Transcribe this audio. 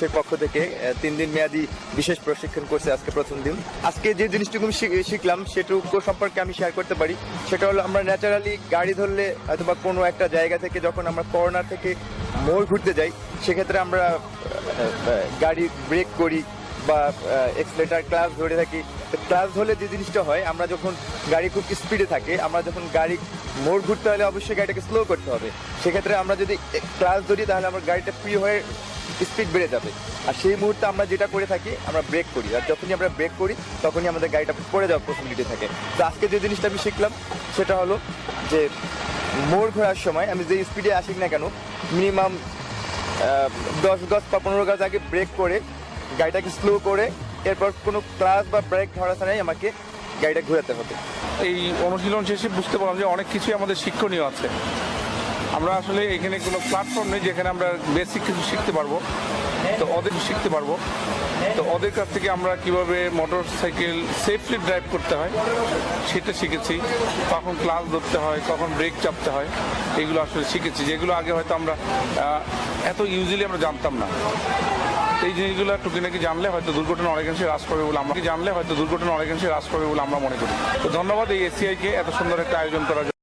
পুলিশের পক্ষ থেকে তিন দিন মেয়াদি বিশেষ প্রশিক্ষণ করছে আজকে প্রথম দিন। আজকে যে জিনিসটুকু আমি শিখ- শিখলাম, সেটুকু সম্পর্কে আমি শেয়ার করতে পারি। সেটা হলো আমরা ন্যাচারালি গাড়ি ধরলে অথবা কোনো একটা জায়গা থেকে যখন আমরা করোনা থেকে মোড় ঘুরতে যাই, সেক্ষেত্রে আমরা গাড়ি ব্রেক করি বা এক্সলেটার ক্লাস ধরে থাকি। ক্লাস ধরলে যে জিনিসটা হয়, আমরা যখন গাড়ি খুব স্পিডে থাকে, আমরা যখন গাড়ি মোড় ঘুরতে হলে অবশ্যই গাড়িটাকে স্লো করতে হবে। সেক্ষেত্রে আমরা যদি ক্লাস ধরি, তাহলে আমার গাড়িটা ফ্রি হয়ে স্পিড বেড়ে যাবে। আর সেই মুহূর্তে আমরা যেটা করে থাকি, আমরা ব্রেক করি। আর যখনই আমরা ব্রেক করি, তখনই আমাদের গাড়িটা পড়ে যাওয়ার পসিবিলিটি থাকে। তো আজকে যে জিনিসটা আমি শিখলাম, সেটা হলো যে মোড় ঘোরার সময়, আমি যে স্পিডে আসি না কেন মিনিমাম দশ গজ বা পনেরো গজ আগে ব্রেক করে, গাড়িটাকে স্লো করে, এরপর কোনো ক্লাস বা ব্রেক ধরা ছাড়াই আমাকে গাড়িটা ঘোরাতে হবে। এই অনুশীলন শেষে বুঝতে পারলাম যে অনেক কিছুই আমাদের শিক্ষণীয় আছে। আমরা আসলে এখানে কোনো প্ল্যাটফর্ম নেই যেখানে আমরা বেসিক কিছু শিখতে পারব। তো ওদের শিখতে পারব। তো ওদের কাছ থেকে আমরা কীভাবে মোটর সাইকেল সেফলি ড্রাইভ করতে হয়, সেটা শিখেছি। কখন ক্লাস ধরতে হয়, কখন ব্রেক চাপতে হয়, এগুলো আসলে শিখেছি। যেগুলো আগে হয়তো আমরা এত ইউজুয়ালি আমরা জানতাম না। এই জিনিসগুলো টুকিনাকি জানলে হয়তো দুর্ঘটনা অনেকাংশে হ্রাস পাবে বলে আমরা জানলে হয়তো দুর্ঘটনা অনেকাংশে হ্রাস পাবে বলে আমরা মনে করি। তো ধন্যবাদ এই এসিআইকে এত সুন্দর একটা আয়োজন করার জন্য।